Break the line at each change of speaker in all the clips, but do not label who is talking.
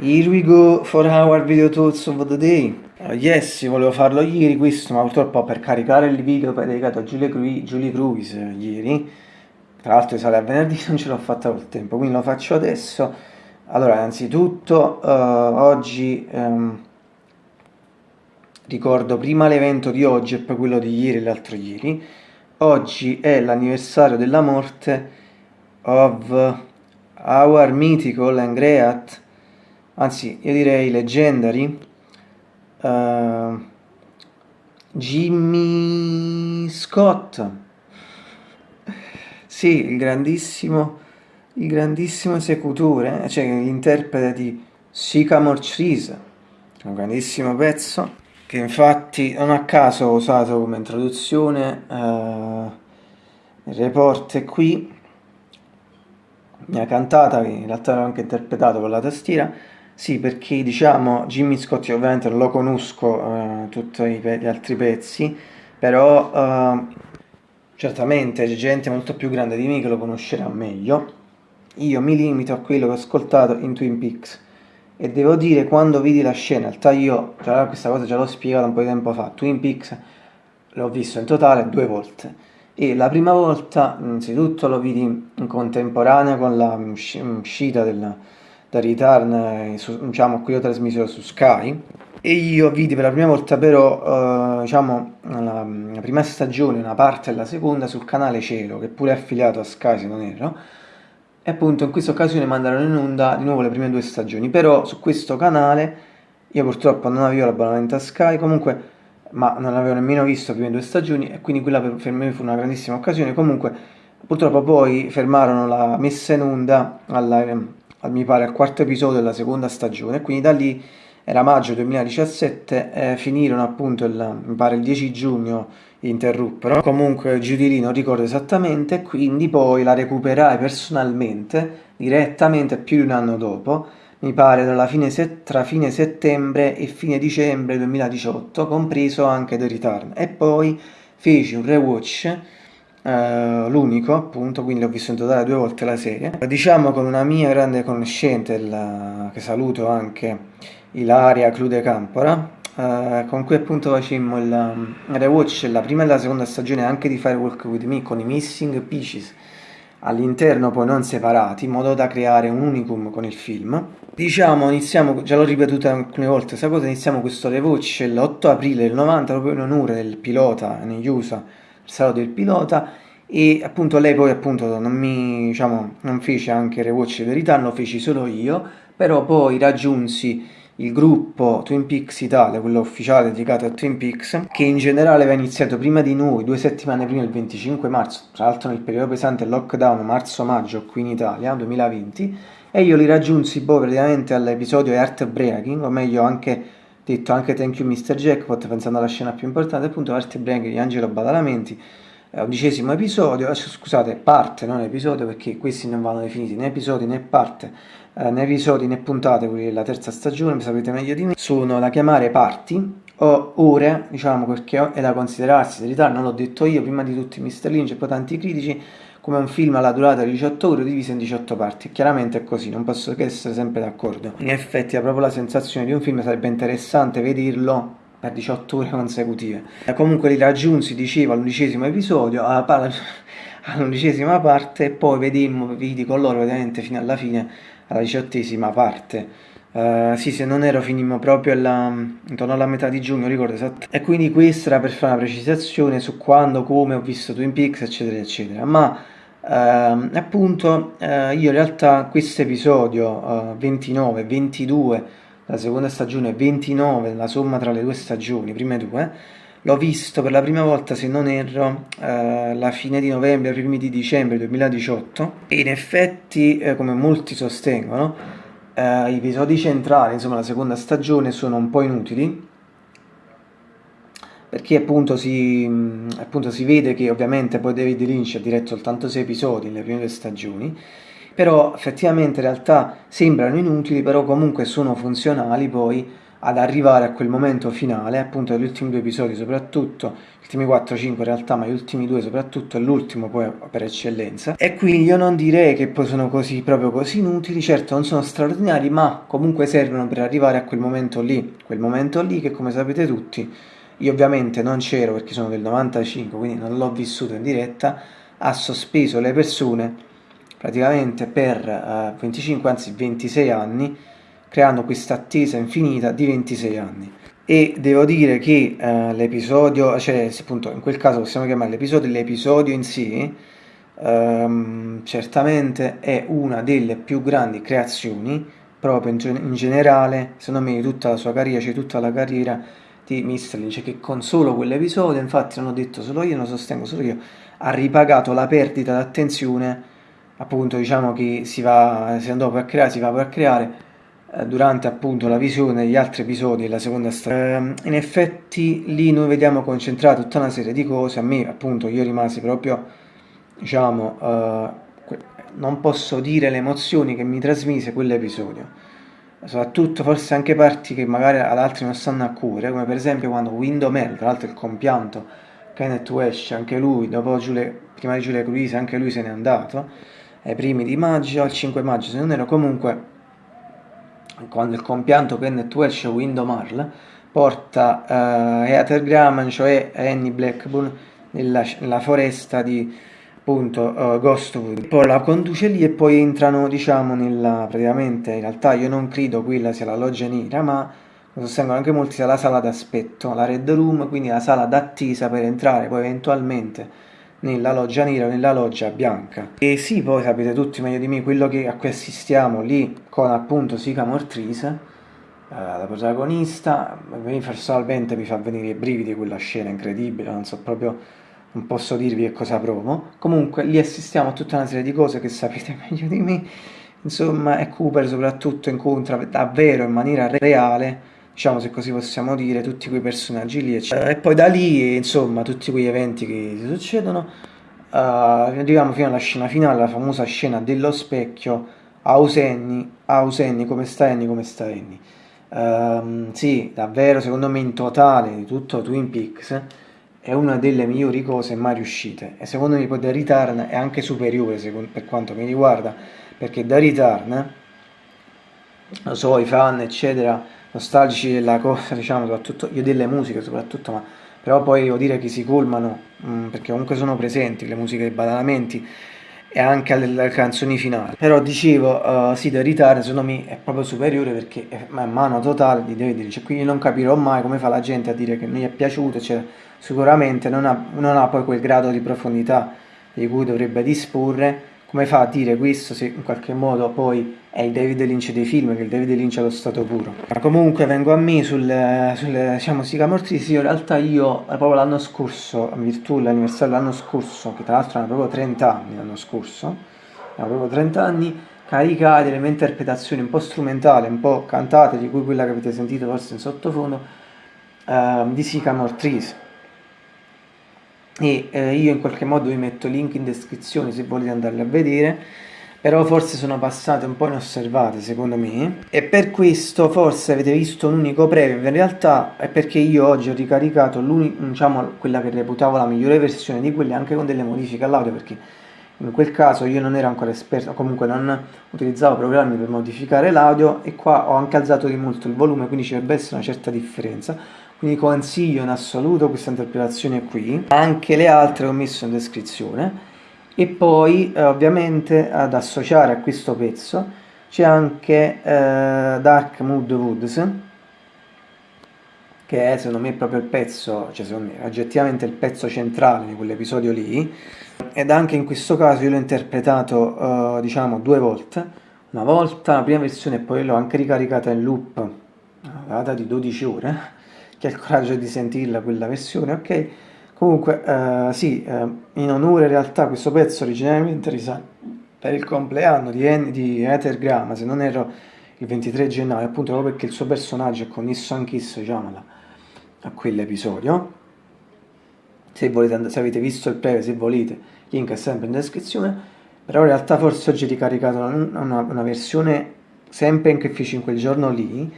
Here we go for our video thoughts of the day. Uh, yes, volevo farlo ieri questo, ma purtroppo per caricare il video dedicato a Julie, Cru Julie Cruise ieri, tra l'altro sale a venerdì, non ce l'ho fatta col tempo, quindi lo faccio adesso. Allora, innanzitutto, uh, oggi um, ricordo prima l'evento di oggi e poi quello di ieri e l'altro ieri. Oggi è l'anniversario della morte of our mythical and great anzi io direi Legendary, uh, Jimmy Scott, sì, il grandissimo, il grandissimo esecutore, cioè l'interprete di Sycamore Trees, un grandissimo pezzo, che infatti non a caso ho usato come introduzione uh, il report è qui, mia cantata, in realtà l'ho anche interpretato con la tastiera, sì, perché diciamo Jimmy Scott ovviamente lo conosco uh, tutti gli altri pezzi, però uh, certamente c'è gente molto più grande di me che lo conoscerà meglio. Io mi limito a quello che ho ascoltato in Twin Peaks e devo dire quando vidi la scena, in realtà io già questa cosa già l'ho spiegata un po' di tempo fa, Twin Peaks l'ho visto in totale due volte e la prima volta innanzitutto lo vidi in contemporanea con la uscita della da Return, eh, diciamo, qui ho trasmesso su Sky, e io vidi per la prima volta però, eh, diciamo, la, la, prima stagione, una parte della seconda, sul canale Cielo, che pure è affiliato a Sky se non erro, e appunto in questa occasione mandarono in onda di nuovo le prime due stagioni, però su questo canale, io purtroppo non avevo l'abbonamento a Sky, comunque, ma non avevo nemmeno visto le prime due stagioni, e quindi quella per, per me fu una grandissima occasione, comunque purtroppo poi fermarono la messa in onda alla mi pare al quarto episodio della seconda stagione, quindi da lì era maggio 2017, eh, finirono appunto il, mi pare il 10 giugno interruppero, comunque Judy non ricordo esattamente, quindi poi la recuperai personalmente, direttamente più di un anno dopo, mi pare fine tra fine settembre e fine dicembre 2018, compreso anche The Return, e poi feci un rewatch Uh, l'unico appunto, quindi ho visto in totale due volte la serie. Diciamo con una mia grande conoscente, la, che saluto anche, Ilaria Clude Campora, uh, con cui appunto facemmo il um, rewatch la prima e la seconda stagione anche di Firewalk With Me con i Missing Pieces all'interno poi non separati in modo da creare un unicum con il film. Diciamo, iniziamo, già l'ho ripetuta alcune volte questa cosa, iniziamo questo rewatch l'8 aprile del 90 proprio in onore del pilota negli USA sarò del pilota e appunto lei poi appunto non mi diciamo non fece anche rewatch di verità lo feci solo io però poi raggiunsi il gruppo Twin Peaks Italia, quello ufficiale dedicato a Twin Peaks, che in generale aveva iniziato prima di noi, due settimane prima, il 25 marzo, tra l'altro nel periodo pesante lockdown marzo-maggio qui in Italia, 2020, e io li raggiunsi poi praticamente all'episodio Heartbreaking, o meglio anche detto anche thank you Mr. Jackpot pensando alla scena più importante appunto parte break di Angelo Badalamenti undicesimo episodio eh, scusate parte non episodio perché questi non vanno definiti né episodi né parte eh, né episodi né puntate quelli della terza stagione sapete meglio di me sono da chiamare parti o ore diciamo perché è da considerarsi in verità non l'ho detto io prima di tutti Mr. Lynch e poi tanti critici come un film alla durata di 18 ore diviso in 18 parti. Chiaramente è così, non posso che essere sempre d'accordo. In effetti ha proprio la sensazione di un film, sarebbe interessante vederlo per 18 ore consecutive. E comunque li raggiunsi, dicevo, all'undicesimo episodio, all'undicesima parte, e poi vedemmo video con loro ovviamente fino alla fine, alla diciottesima parte. Uh, sì, se non ero finimmo proprio alla, intorno alla metà di giugno, ricordo esatto. E quindi questa era per fare una precisazione su quando, come ho visto Twin Peaks, eccetera, eccetera. Ma Uh, appunto uh, io in realtà questo episodio uh, 29, 22 la seconda stagione 29 la somma tra le due stagioni, prime due l'ho visto per la prima volta se non erro eh, la fine di novembre, primi di dicembre 2018 e in effetti eh, come molti sostengono gli episodi centrali insomma la seconda stagione sono un po' inutili perché appunto si, appunto si, vede che ovviamente poi David Lynch ha diretto soltanto 6 episodi nelle prime due stagioni, però effettivamente in realtà sembrano inutili, però comunque sono funzionali poi ad arrivare a quel momento finale, appunto degli ultimi due episodi soprattutto, gli ultimi 4-5 in realtà, ma gli ultimi due soprattutto, e l'ultimo poi per eccellenza. E quindi io non direi che poi sono così, proprio così inutili, certo non sono straordinari, ma comunque servono per arrivare a quel momento lì, quel momento lì che come sapete tutti, io ovviamente non c'ero perché sono del 95, quindi non l'ho vissuto in diretta, ha sospeso le persone praticamente per uh, 25, anzi 26 anni, creando questa attesa infinita di 26 anni. E devo dire che uh, l'episodio, cioè appunto in quel caso possiamo chiamare l'episodio, l'episodio in sé, um, certamente è una delle più grandi creazioni, proprio in, in, generale, secondo me, di tutta la sua carriera, cioè tutta la carriera di Mr. Lynch, che con solo quell'episodio, infatti non ho detto solo io, non sostengo solo io, ha ripagato la perdita d'attenzione, appunto diciamo che si va, si andò a creare, si va a creare, eh, durante appunto la visione degli altri episodi della seconda stagione. Eh, in effetti lì noi vediamo concentrata tutta una serie di cose, a me appunto io rimasi proprio, diciamo, eh, non posso dire le emozioni che mi trasmise quell'episodio, soprattutto forse anche parti che magari ad altri non stanno a cuore, come per esempio quando Window tra l'altro il compianto Kenneth Welsh, anche lui, dopo Giule, prima di Giulia Cruise, anche lui se n'è andato, ai primi di maggio, al 5 maggio se non ero comunque quando il compianto Kenneth Welsh Window Marl porta uh, Heather Graham, cioè Annie Blackburn, nella, nella foresta di appunto uh, Ghostwood. Poi la conduce lì e poi entrano, diciamo, nella praticamente in realtà io non credo quella sia la loggia nera, ma lo sostengono anche molti sia la sala d'aspetto, la red room, quindi la sala d'attesa per entrare poi eventualmente nella loggia nera nella loggia bianca. E sì, poi sapete tutti meglio di me quello che, a cui assistiamo lì con appunto Sica Mortrise, eh, la protagonista, personalmente mi fa venire i brividi quella scena incredibile, non so proprio, non posso dirvi che cosa provo. Comunque lì assistiamo a tutta una serie di cose che sapete meglio di me, insomma, e Cooper soprattutto incontra davvero in maniera reale diciamo se così possiamo dire, tutti quei personaggi lì, eccetera. E poi da lì, insomma, tutti quegli eventi che si succedono, uh, arriviamo fino alla scena finale, la famosa scena dello specchio, Ausenni, Ausenni, come sta Annie, come sta Annie. Uh, sì, davvero, secondo me in totale di tutto Twin Peaks è una delle migliori cose mai riuscite e secondo me poi The Return è anche superiore secondo, per quanto mi riguarda perché The Return lo so, i fan eccetera nostalgici della cosa, diciamo, soprattutto io delle musiche soprattutto, ma però poi devo dire che si colmano, mh, mm, perché comunque sono presenti le musiche dei badalamenti e anche alle, canzoni finali. Però dicevo, uh, sì, The Return secondo me è proprio superiore perché è mano totale di David Lynch, quindi non capirò mai come fa la gente a dire che non gli è piaciuto, cioè, sicuramente non ha, non ha poi quel grado di profondità di cui dovrebbe disporre come fa a dire questo se in qualche modo poi è il David Lynch dei film, che il David Lynch è lo stato puro. Ma comunque vengo a me sul, sul diciamo, Sica Mortisi, in realtà io eh, proprio l'anno scorso, in virtù dell'anniversario dell'anno scorso, che tra l'altro erano proprio 30 anni l'anno scorso, erano proprio 30 anni, caricai delle mie interpretazioni un po' strumentali, un po' cantate, di cui quella che avete sentito forse in sottofondo, uh, di Sycamore Trees e eh, io in qualche modo vi metto link in descrizione se volete andarle a vedere però forse sono passate un po' inosservate secondo me. E per questo forse avete visto un unico preview in realtà è perché io oggi ho ricaricato diciamo, quella che reputavo la migliore versione di quelle anche con delle modifiche all'audio perché in quel caso io non ero ancora esperto comunque non utilizzavo programmi per modificare l'audio e qua ho anche alzato di molto il volume quindi ci dovrebbe essere una certa differenza. Quindi consiglio in assoluto questa interpretazione qui, anche le altre ho messo in descrizione. E poi eh, ovviamente ad associare a questo pezzo c'è anche eh, Dark Mood Woods che è secondo me proprio il pezzo, cioè secondo me oggettivamente il pezzo centrale di quell'episodio lì ed anche in questo caso io l'ho interpretato eh, diciamo due volte una volta la prima versione e poi l'ho anche ricaricata in loop a data di 12 ore chi ha il coraggio di sentirla quella versione, ok? Comunque, uh, sì, uh, in onore in realtà questo pezzo originariamente risale per il compleanno di, en- di Ether Grama, se non ero il 23 gennaio, appunto proprio perché il suo personaggio è connesso anch'esso, diciamo, a quell'episodio. Se, volete, se avete visto il previo, se volete, link è sempre in descrizione, però in realtà forse oggi ho ricaricato una, una, una versione sempre in che feci in quel giorno lì,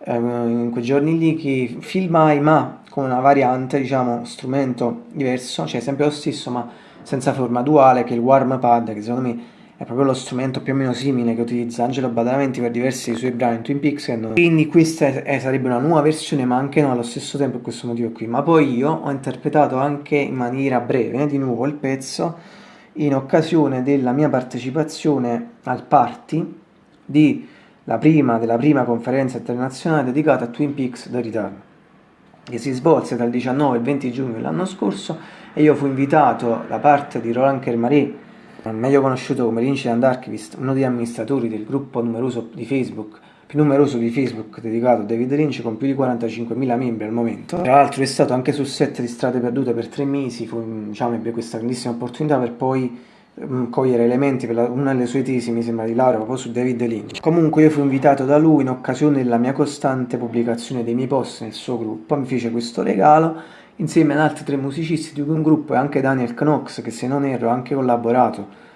eh, in quei giorni lì che filmai ma con una variante, diciamo, strumento diverso, cioè sempre lo stesso ma senza forma duale che è il warm pad che secondo me è proprio lo strumento più o meno simile che utilizza Angelo Badalamenti per diversi dei suoi brani in Twin Peaks non... quindi questa è, è, sarebbe una nuova versione ma anche no allo stesso tempo per questo motivo qui. Ma poi io ho interpretato anche in maniera breve di nuovo il pezzo in occasione della mia partecipazione al party di la prima, della prima conferenza internazionale dedicata a Twin Peaks The Return che si svolse dal 19 al 20 giugno dell'anno scorso e io fui invitato da parte di Roland Kermaré meglio conosciuto come l'incident archivist, uno degli amministratori del gruppo numeroso di Facebook, più numeroso di Facebook dedicato a David Lynch con più di 45.000 membri al momento. Tra l'altro è stato anche sul set di Strade Perdute per tre mesi, fu, diciamo, ebbe questa grandissima opportunità per poi um, cogliere elementi per la, una delle sue tesi, mi sembra, di laurea proprio su David Lynch. Comunque io fui invitato da lui in occasione della mia costante pubblicazione dei miei post nel suo gruppo, mi fece questo regalo insieme ad altri tre musicisti di un gruppo e anche Daniel Knox che se non erro ha anche collaborato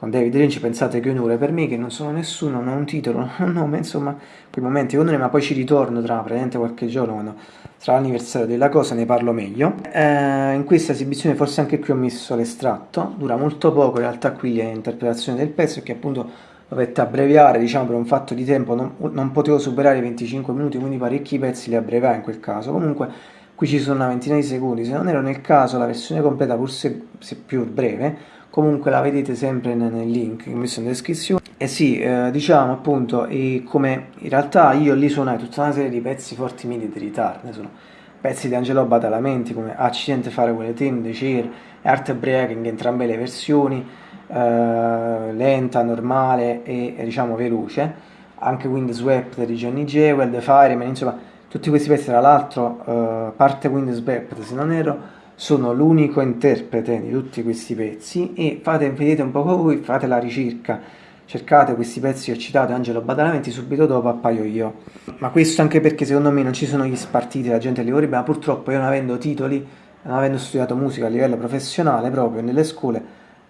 con David Lynch pensate che onore per me che non sono nessuno, non ho un titolo, non ho un nome, insomma quei momenti onore ma poi ci ritorno tra praticamente qualche giorno quando sarà l'anniversario della cosa ne parlo meglio. Eh, in questa esibizione forse anche qui ho messo l'estratto dura molto poco in realtà qui l'interpretazione del pezzo che appunto dovette abbreviare diciamo per un fatto di tempo non, non potevo superare i 25 minuti quindi parecchi pezzi li abbreviai in quel caso. Comunque qui ci sono una ventina di secondi, se non ero nel caso la versione completa forse se più breve, comunque la vedete sempre nel link che ho messo in descrizione. E sì, eh, diciamo appunto, e come in realtà io lì suonai tutta una serie di pezzi forti midi di ritardo, sono pezzi di Angelo Badalamenti come Accidente fare quelle team, The Cheer e Art Breaking, entrambe le versioni, eh, lenta, normale e, e diciamo veloce, anche Windswept di Johnny Jewel, The Fireman, insomma tutti questi pezzi, tra l'altro, uh, parte Windows Backpack, se non ero, sono l'unico interprete di tutti questi pezzi e fate, vedete un po' voi, fate la ricerca, cercate questi pezzi che ho citato Angelo Badalamenti, subito dopo appaio io. Ma questo anche perché secondo me non ci sono gli spartiti, la gente li vorrebbe, ma purtroppo io non avendo titoli, non avendo studiato musica a livello professionale proprio nelle scuole,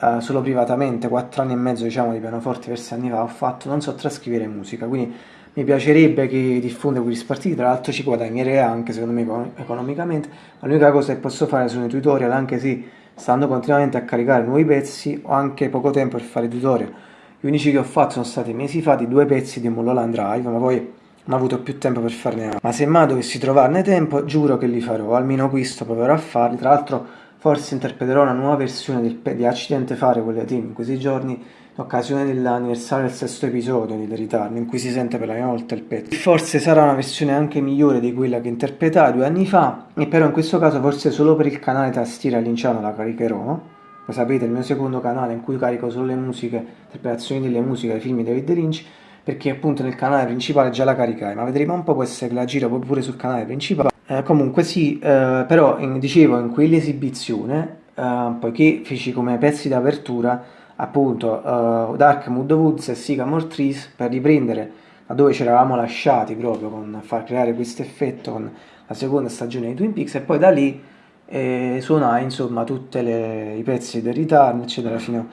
uh, solo privatamente, quattro anni e mezzo diciamo di pianoforte diversi anni fa, ho fatto, non so trascrivere musica, quindi mi piacerebbe che diffonda quegli spartiti, tra l'altro ci guadagnerei anche secondo me economicamente, ma l'unica cosa che posso fare sono i tutorial, anche se stando continuamente a caricare nuovi pezzi, ho anche poco tempo per fare tutorial. Gli unici che ho fatto sono stati mesi fa di due pezzi di Mulholland Drive, ma poi non ho avuto più tempo per farne altro. Ma se mai dovessi trovarne tempo, giuro che li farò, almeno questo proverò a farli. Tra l'altro forse interpreterò una nuova versione di Accidente Fare, quelle team, in questi giorni, in occasione dell'anniversario del sesto episodio di The Return, in cui si sente per la prima volta il pezzo. Forse sarà una versione anche migliore di quella che interpretai due anni fa, e però in questo caso forse solo per il canale Tastiera Linciano la caricherò. Come sapete il mio secondo canale in cui carico solo le musiche, interpretazioni delle musiche dei film di David Lynch, perché appunto nel canale principale già la caricai, ma vedremo un po' può essere che la giro pure sul canale principale. Eh, comunque sì, eh, però in, dicevo in quell'esibizione, eh, poiché feci come pezzi d'apertura appunto uh, Dark Mood Woods e Sycamore Trees per riprendere da dove ci eravamo lasciati proprio con far creare questo effetto con la seconda stagione di Twin Peaks e poi da lì eh, suonai insomma tutti i pezzi del Return eccetera fino,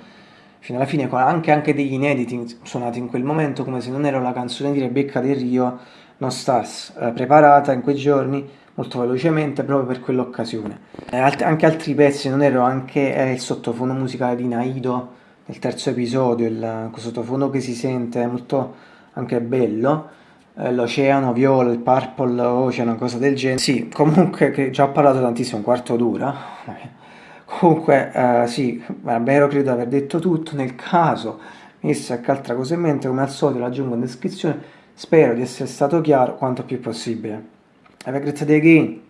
fino, alla fine anche, anche degli inediti suonati in quel momento come se non era la canzone di Rebecca del Rio non stars eh, preparata in quei giorni molto velocemente proprio per quell'occasione. Eh, alt anche altri pezzi non ero anche eh, il sottofondo musicale di Naido il terzo episodio, il sottofondo che si sente è molto anche bello, eh, l'oceano viola, il purple ocean, cosa del genere. Sì, comunque che già ho parlato tantissimo, un quarto d'ora. comunque eh, sì, davvero credo di aver detto tutto, nel caso mi disse qualche altra cosa in mente, come al solito l'aggiungo in descrizione, spero di essere stato chiaro quanto più possibile. Have a great day!